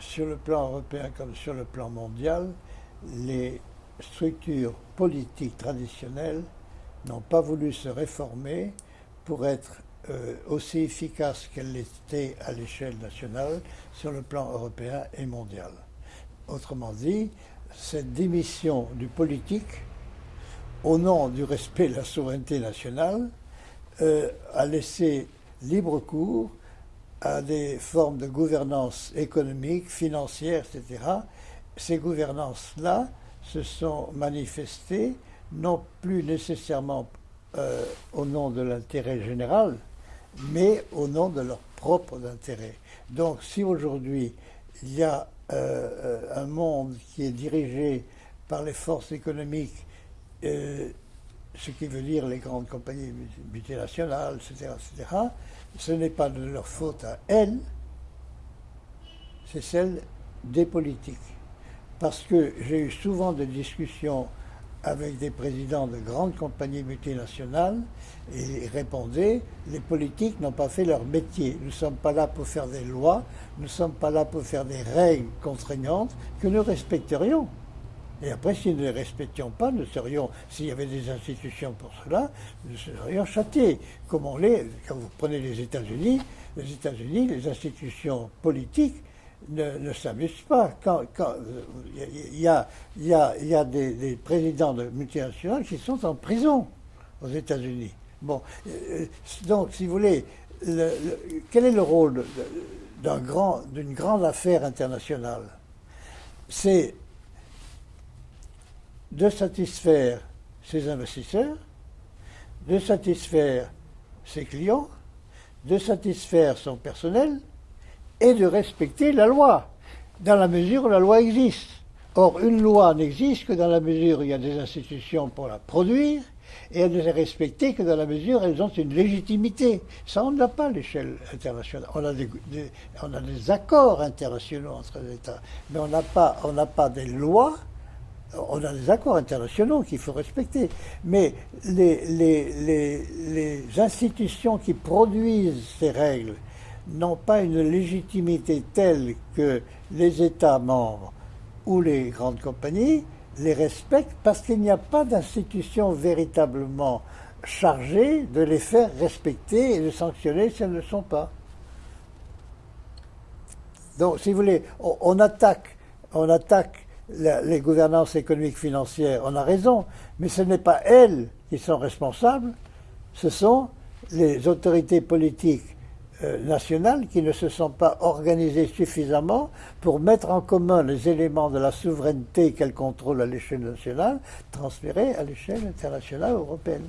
sur le plan européen comme sur le plan mondial, les structures politiques traditionnelles n'ont pas voulu se réformer pour être euh, aussi efficaces qu'elles l'étaient à l'échelle nationale sur le plan européen et mondial. Autrement dit, cette démission du politique, au nom du respect de la souveraineté nationale, euh, a laissé libre cours à des formes de gouvernance économique, financière, etc. Ces gouvernances-là se sont manifestées non plus nécessairement euh, au nom de l'intérêt général, mais au nom de leur propre intérêt. Donc si aujourd'hui il y a euh, un monde qui est dirigé par les forces économiques, euh, ce qui veut dire les grandes compagnies multinationales, etc., etc., ce n'est pas de leur faute à elles, c'est celle des politiques. Parce que j'ai eu souvent des discussions avec des présidents de grandes compagnies multinationales et ils répondaient les politiques n'ont pas fait leur métier. Nous ne sommes pas là pour faire des lois, nous ne sommes pas là pour faire des règles contraignantes que nous respecterions. Et après, si nous ne les respections pas, nous serions, s'il y avait des institutions pour cela, nous serions châtiés. Comme on l'est, quand vous prenez les États-Unis, les États-Unis, les institutions politiques ne, s'amusent pas. Il y, a, y a, des, présidents de multinationales qui sont en prison aux États-Unis. Bon, euh, donc, si vous voulez, quel est le rôle d'une grande affaire internationale? C'est de satisfaire ses investisseurs, de satisfaire ses clients, de satisfaire son personnel, et de respecter la loi, dans la mesure où la loi existe. Or, une loi n'existe que dans la mesure où il y a des institutions pour la produire, et elle ne est respectée que dans la mesure où elles ont une légitimité. Ça, on n'a pas à l'échelle internationale. On a des, accords internationaux entre les États, mais on n'a pas, pas des lois on a des accords internationaux qu'il faut respecter, mais les, institutions qui produisent ces règles n'ont pas une légitimité telle que les États membres ou les grandes compagnies les respectent parce qu'il n'y a pas d'institution véritablement chargée de les faire respecter et de sanctionner si elles ne le sont pas. Donc, si vous voulez, on attaque les gouvernances économiques financières, on a raison, mais ce n'est pas elles qui sont responsables, ce sont les autorités politiques euh, nationales qui ne se sont pas organisées suffisamment pour mettre en commun les éléments de la souveraineté qu'elles contrôlent à l'échelle nationale, transférés à l'échelle internationale européenne.